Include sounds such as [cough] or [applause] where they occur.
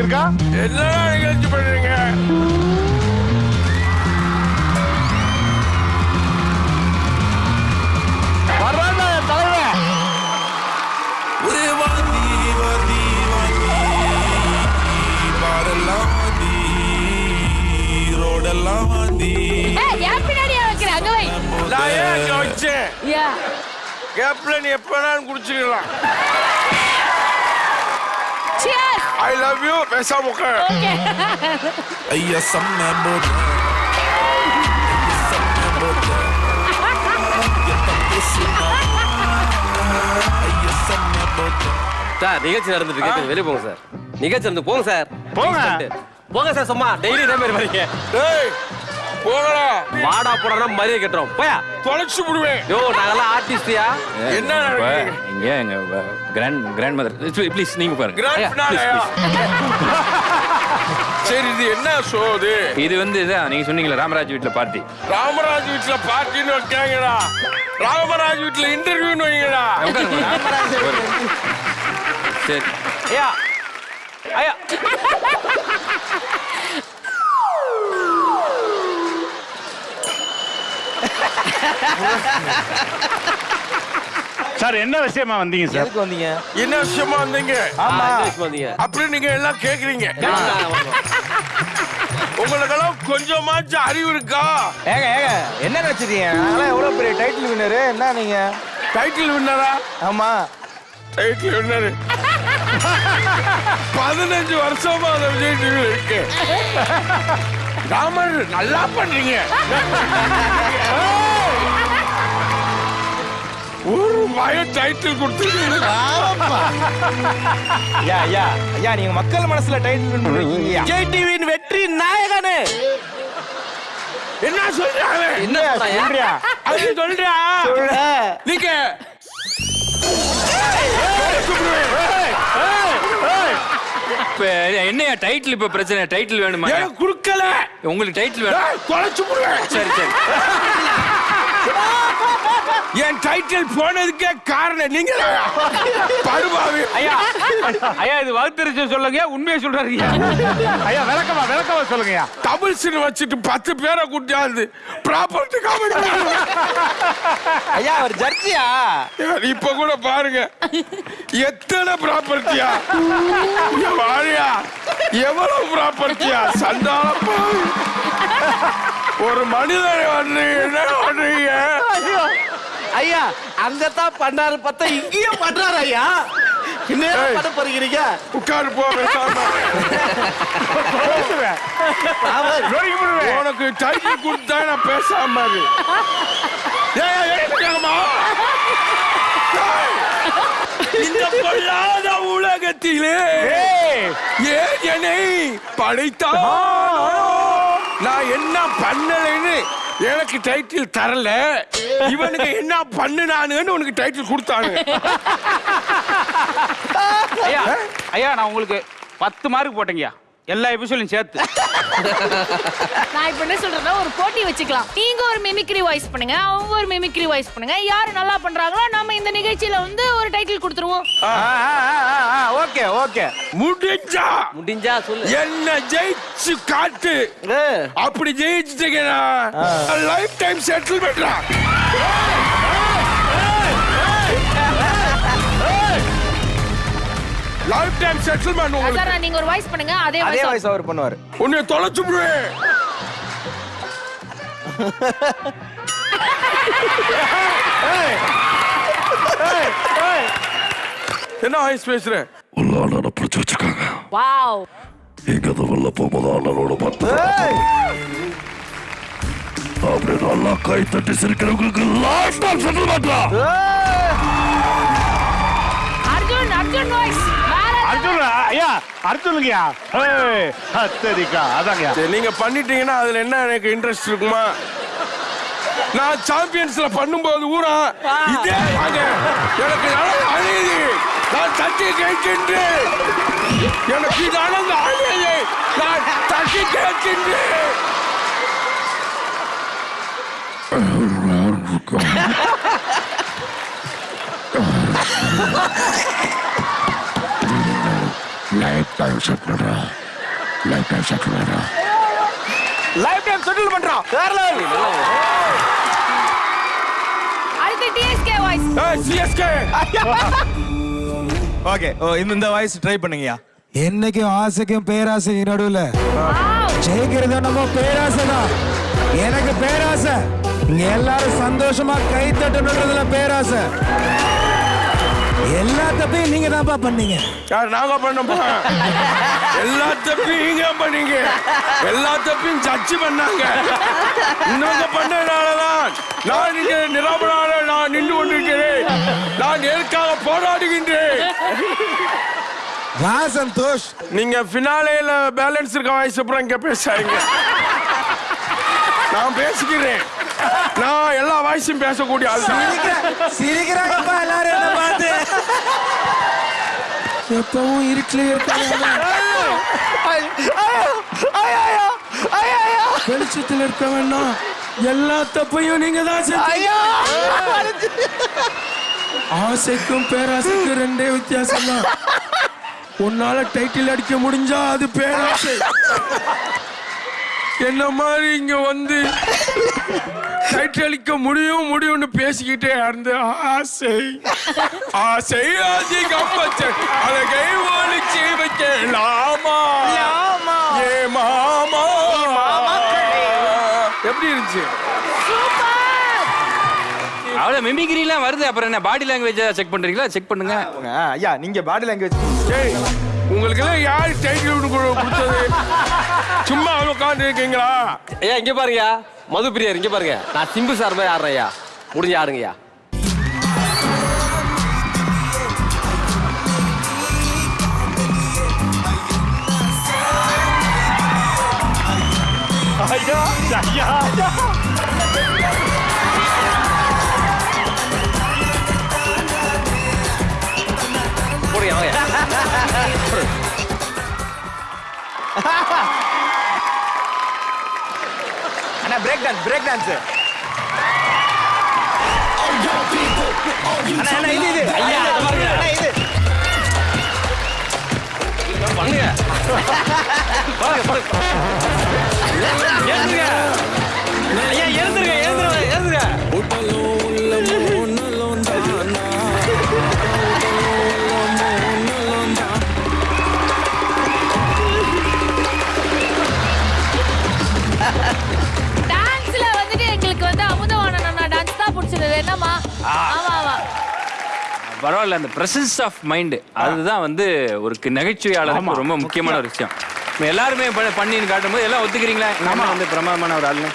இருக்கா என்னடா நிகழ்ச்சி பண்றீங்க வர்றான்டா என் தலைவன் ஒரே வாந்தி வாந்தி வாந்தி பாரெல்லாம் வாந்தி ரோடெல்லாம் வாந்தி ஏய், ஏன் பின்னாடியே வைக்கிற? அங்க வை. நான் ஏன் அங்க வச்சேன் Yeah. கேப்ல நீ எப்ப குடிச்சுக்கலாம். ஐ லவ் யூ பேசாம உட்கார் Okay. ஐயா செம்ம போட்ட செம்ம போட்ட ஐயா சும்மா ஐயா செம்ம போட்ட சார் நிகழ்ச்சி நடந்துட்டு இருக்கு வெளியே போங்க சார் நிகழ்ச்சி நடந்து போங்க சார் போங்க. போங்க சார் சும்மா டெய்லி இதே மாதிரி வரீங்க டேய் போங்கடா வாடா போடா மரியாதை கட்டுறோம். போயா. தொலைச்சு விடுவேன். யோ நாங்கெல்லாம் ஆர்டிஸ்டியா என்ன நடக்குது? இங்க எங்க கிராண்ட் கிராண்ட் மதர் ப்ளீஸ் நீங்க பாருங்க. [laughs] சரி இது என்ன ஷோ இது? இது வந்து இதான் நீங்க சொன்னீங்களே ராமராஜ் வீட்ல பார்ட்டி ராமராஜ் வீட்ல பார்ட்டின்னு வைக்காங்கடா. ராமராஜ் வீட்ல இன்டர்வியூன்னு வைங்கடா. சரி. ஐயா. ஐயா. சார் என்ன விஷயமா வந்தீங்க சார்? எதுக்கு வந்தீங்க? என்ன விஷயமா வந்தீங்க? ஆமா. வந்தீங்க? அப்படி நீங்க எல்லாம் கேக்குறீங்க. உங்களுக்கெல்லாம் கொஞ்சமாச்சும் அறிவு இருக்கா? ஏங்க ஏங்க என்ன நினைச்சிட்டீங்க நாங்களாம் எவ்வளவு பெரிய டைட்டில் வின்னரு என்ன நீங்க? டைட்டில் வின்னரா ஆமா. டைட்டில் வின்னரு பதினஞ்சு வருஷமா அந்த விஜய் இருக்கு. ராமர் நல்லா பண்றீங்க. ஒரு மய டைட்டில் கொடுத்துருக்கீங்க. ஐயா ஐயா ஐயா நீங்க மக்கள் மனசுல டைட்டில் வின் விஜய் டிவியின் வெற்றி நாயகனு. என்ன சொல்றாங்க? என்ன சொல்றாயா? அது சொல்றியா நீங்க. இப்ப என்னையா டைட்டில் இப்ப பிரச்சனை? டைட்டில் வேணுமா? கொடுக்கல. உங்களுக்கு டைட்டில் வேணும். சரி சரி. என் டைட்டில் போனதுக்கே காரணம் நீங்க படுபாவி. ஐயா ஐயா இது வகுத்தறிச்சு சொல்லுங்க உண்மையை சொல்றாருங்க ஐயா. விளக்கமா விளக்கமா சொல்லுங்கய்யா. டபுள்ஸ்னு வச்சுட்டு பத்து பேரை கூட்டியாந்து ப்ராப்பர்ட்டி காமெடி ஐயா அவர் ஜட்ஜியா? இப்ப கூட பாருங்க. எத்தனை ப்ராப்பர்ட்டியா வாழியா எவ்வளவு ப்ராப்பர்ட்டியா சண்டால பாவி. ஒரு மனிதனை வந்து என்ன பண்றீங்க? ஐயா அங்கதான் பண்ணாரு பார்த்தா இங்கேயும் பண்றாரு ஐயா. உனக்கு டைட்டில் கொடுத்தா நான் பேசாம இந்த பொல்லாத உலகத்திலே ஏன் என்னை படைத்தான்? நான் என்ன பண்ணலைன்னு எனக்கு டைட்டில் தரல. இவனுக்கு என்ன பண்ணுனானுன்னு உனக்கு டைட்டில் கொடுத்தானு ஐயா ஐயா நான் உங்களுக்கு பத்து மார்க் போட்டேங்கய்யா. எல்லா எபிசோடையும் சேர்த்து. நான் இப்ப என்ன சொல்றேன்னா ஒரு போட்டி வச்சுக்கலாம். நீங்க ஒரு மிமிக்ரி வாய்ஸ் பண்ணுங்க அவங்க ஒரு மிமிக்ரி வாய்ஸ் பண்ணுங்க. யாரு நல்லா பண்றாங்களோ நம்ம இந்த நிகழ்ச்சியில வந்து ஒரு டைட்டில் கொடுத்துருவோம். Okay okay. முடிஞ்சா? முடிஞ்சா சொல்லு. என்ன ஜெயிச்சு காட்டு. அப்படி ஜெயிச்சுட்டீங்கன்னா லைஃப் டைம் செட்டில்மெண்ட்ரா லைஃப் டைம் செட்டில்மெண்ட் உங்களுக்கு. சார் நீங்க ஒரு வாய்ஸ் பண்ணுங்க அதே அதே வாய்ஸ் வாய்ஸ் அவர் பண்ணுவாரு. உன்னை தொலைச்சு விடுவேன் என்ன வாய்ஸ் பேசுற உள்ளான பிடிச்சி வச்சிருக்காங்க வாவ். இங்க அதை வெளில போகும்போது அண்ணனோட பார்த்து அப்படி நல்லா கை தட்டி சிரிக்கிறவங்களுக்கு லாஸ்ட் டைம் செட்டில்மெண்ட்ரா அர்ஜுன் அர்ஜுன் வாய்ஸ் அர்ஜுன் ஐயா அர்ஜுனுங்கய்யா. அத்தரிக்கா அதாங்கய்யா. சரி, நீங்க பண்ணிட்டீங்கன்னா அதுல என்ன எனக்கு இன்ட்ரெஸ்ட் இருக்குமா? நான் சாம்பியன்ஸ்ல பண்ணும்போது ஊரா? இதே வாங்க. எனக்கு நடந்த அழியுது நான் தட்டி கேட்கின்றேன் எனக்கு நடந்த அழியுது நான் தட்டி கேட்கின்றேன் [laughs] லைஃப் செட் பண்றா. லைஃப் டைம் செட் பண்றா. லைஃப் டைம் செட்டில் பண்றோம் வேற level. அடுத்து டிஎஸ்கே வாய்ஸ் சிஎஸ்கே ஓகே ஓ இந்த இந்த வாய்ஸ் ட்ரை பண்ணுங்கயா என்னைக்கும் ஆசைக்கும் பேராசைக்கும் நடுவுல. ஜெயிக்கிறது நம்ம பேராசை தான். எனக்கு பேராசை. இங்க எல்லாரும் சந்தோஷமா கை தட்டணுன்றதுல பேராசை. எல்லா தப்பையும் நீங்க தான்ப்பா பண்ணீங்க. யார் நாங்க பண்ணப்பா எல்லா தப்பையும் நீங்க பண்ணீங்க. எல்லா தப்பையும் சர்ச்சு பண்ணாங்க. இன்னொங்க பண்ணனாலதான் நான் இங்க நிரபராக நான் நின்று கொண்டிருக்கிறேன். நான் எதற்காக போராடுகின்றேன்? வா சந்தோஷ். நீங்க பினாலேல பேலன்ஸ் இருக்க வாய்ஸ் அப்புறம் இங்க பேசாதீங்க. நான் பேசிக்கிறேன். நான் எல்லா வாய்ஸும் பேசக்கூடிய ஆள். தான். சிரிக்கிறாங்கப்பா எல்லாரும் என்ன பார்த்து. எப்பவும் இருட்டிலே இருக்காங்க. வெளிச்சத்தில் இருக்க வேண்டாம் எல்லா தப்பையும் நீங்க தான் ஆசைக்கும் பேராசைக்கும் ரெண்டே வித்தியாசம் தான் உன்னால டைட்டில் அடிக்க முடிஞ்சா அது பேராசை. என்ன மாதிரி இங்க வந்து டைட்டில் அளிக்க முடியும் முடியும்னு பேசிக்கிட்டே இருந்த ஆசை. ஆசை அதிகம் வச்ச அழகை ஒளிச்சு வைக்கலாமா ஏ மாமா. எப்படி இருந்துச்சு? அவ்வளவு மிமிக்ரி எல்லாம் வருது. அப்புறம் என்ன பாடி லாங்குவேஜ் செக் பண்றீங்களா? செக் பண்ணுங்க. ஐயா நீங்க பாடி லாங்குவேஜ் டேய் உங்களுக்கு எல்லாம் யார் டைட்டில் கொடுத்தது? சும்மா உட்காந்து இருக்கீங்களா? ஐயா இங்க பாருங்கயா மது பிரியார் இங்க பாருங்க. நான் சிம்பு சார் மாதிரி ஆடுறேன் ஐயா முடிஞ்சு ஆடுங்கய்யா போடுங்க அண்ணா பிரேக் டான்ஸ் பிரேக் டான்ஸ் அண்ணா அண்ணா இது இது ஐயா, இதை பாருங்க. அண்ணா இது பண்ணுங்க தான் பிடிச்சது என்னமா ஆமா ஆமா. பரவாயில்ல அந்த பிரசன்ஸ் ஆஃப் மைண்ட் அதுதான் வந்து ஒரு நகைச்சுவையாளருக்கு ரொம்ப முக்கியமான ஒரு விஷயம். இப்ப எல்லாருமே பண்ணி- பண்ணின்னு காட்டும்போது எல்லாம் ஒத்துக்கிறீங்களா? நம்ம வந்து பிரமாதமான ஒரு ஆளுன்னு